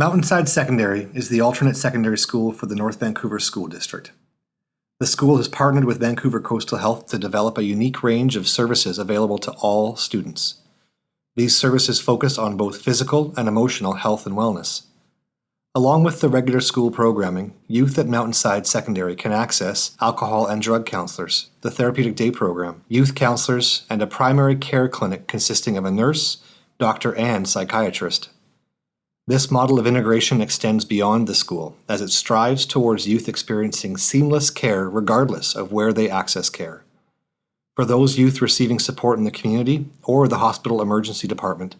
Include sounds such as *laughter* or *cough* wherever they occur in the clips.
Mountainside Secondary is the alternate secondary school for the North Vancouver School District. The school has partnered with Vancouver Coastal Health to develop a unique range of services available to all students. These services focus on both physical and emotional health and wellness. Along with the regular school programming, youth at Mountainside Secondary can access alcohol and drug counselors, the therapeutic day program, youth counselors, and a primary care clinic consisting of a nurse, doctor, and psychiatrist. This model of integration extends beyond the school as it strives towards youth experiencing seamless care regardless of where they access care. For those youth receiving support in the community or the hospital emergency department,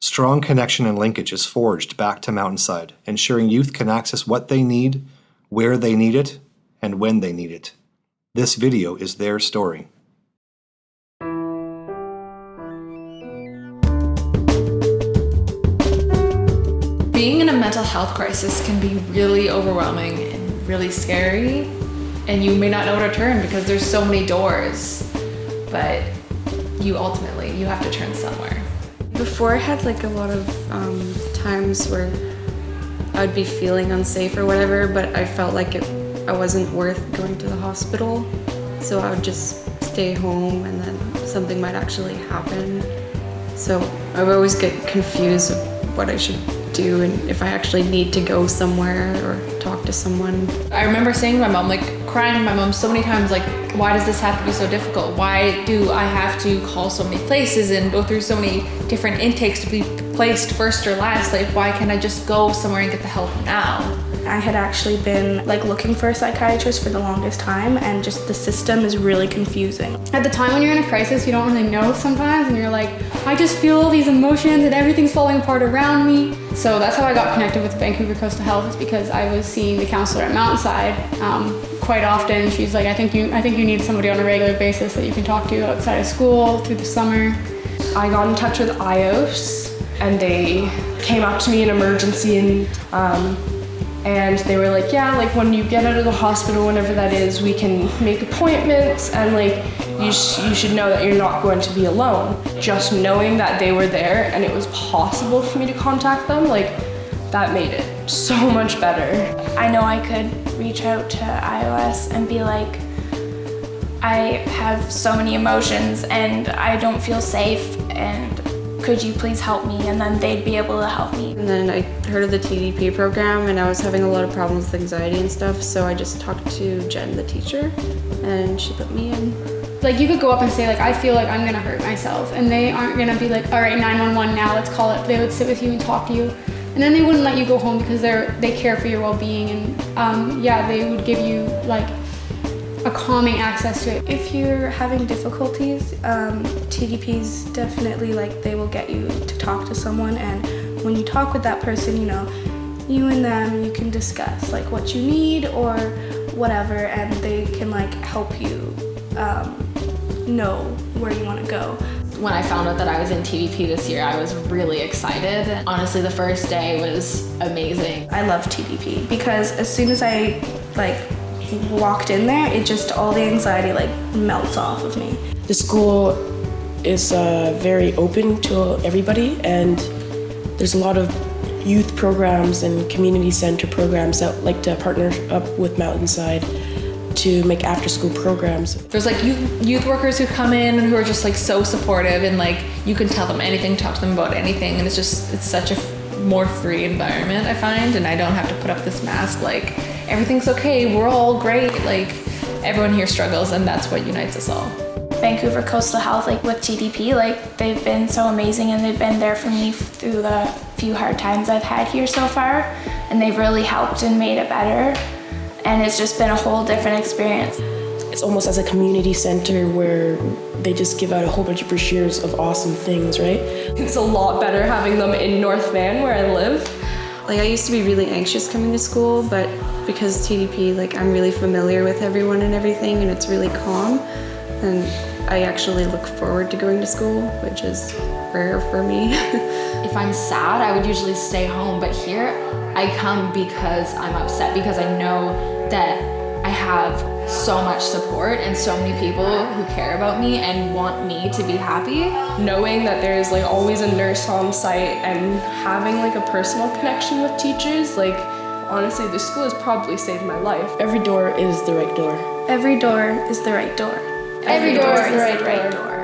strong connection and linkage is forged back to Mountainside, ensuring youth can access what they need, where they need it, and when they need it. This video is their story. Mental health crisis can be really overwhelming and really scary, and you may not know where to turn because there's so many doors but you ultimately, you have to turn somewhere. Before I had like a lot of um, times where I would be feeling unsafe or whatever, but I felt like it, I wasn't worth going to the hospital. So I would just stay home and then something might actually happen. So I would always get confused of what I should do and if I actually need to go somewhere or talk to someone. I remember saying to my mom, like crying to my mom so many times, like, why does this have to be so difficult? Why do I have to call so many places and go through so many different intakes to be placed first or last? Like, why can't I just go somewhere and get the help now? I had actually been like looking for a psychiatrist for the longest time and just the system is really confusing. At the time when you're in a crisis, you don't really know sometimes and you're like, I just feel all these emotions and everything's falling apart around me. So that's how I got connected with Vancouver Coastal Health is because I was seeing the counselor at Mountainside um, quite often. She's like, I think you, I think you need somebody on a regular basis that you can talk to outside of school through the summer. I got in touch with IOS and they came up to me in emergency and um, and they were like, yeah, like when you get out of the hospital, whenever that is, we can make appointments and like you, sh you should know that you're not going to be alone. Just knowing that they were there and it was possible for me to contact them, like that made it so *laughs* much better. I know I could reach out to IOS and be like, I have so many emotions and I don't feel safe and could you please help me? And then they'd be able to help me. And then I heard of the TDP program and I was having a lot of problems with anxiety and stuff. So I just talked to Jen, the teacher, and she put me in. Like you could go up and say like, I feel like I'm gonna hurt myself. And they aren't gonna be like, all right, 911 now, let's call it. They would sit with you and talk to you. And then they wouldn't let you go home because they're, they care for your well-being. And um, yeah, they would give you like a calming access to it. If you're having difficulties, um, TDPs definitely like they will get you to talk to someone and when you talk with that person, you know, you and them, you can discuss like what you need or whatever and they can like help you um, know where you want to go. When I found out that I was in TDP this year, I was really excited. Honestly, the first day was amazing. I love TDP because as soon as I like walked in there, it just, all the anxiety like melts off of me. The school is uh, very open to everybody and there's a lot of youth programs and community center programs that like to partner up with Mountainside to make after school programs. There's like youth, youth workers who come in and who are just like so supportive and like you can tell them anything, talk to them about anything and it's just, it's such a more free environment I find and I don't have to put up this mask like everything's okay, we're all great. Like everyone here struggles and that's what unites us all. Vancouver Coastal Health, like with TDP, like they've been so amazing and they've been there for me through the few hard times I've had here so far. And they've really helped and made it better. And it's just been a whole different experience. It's almost as a community center where they just give out a whole bunch of brochures of awesome things, right? It's a lot better having them in North Van where I live. Like I used to be really anxious coming to school, but because TDP, like I'm really familiar with everyone and everything and it's really calm. And I actually look forward to going to school, which is rare for me. *laughs* if I'm sad, I would usually stay home, but here I come because I'm upset because I know that I have so much support and so many people who care about me and want me to be happy. knowing that there's like always a nurse on site and having like a personal connection with teachers like honestly this school has probably saved my life Every door is the right door. Every door is the right door. Every door is the right door. door.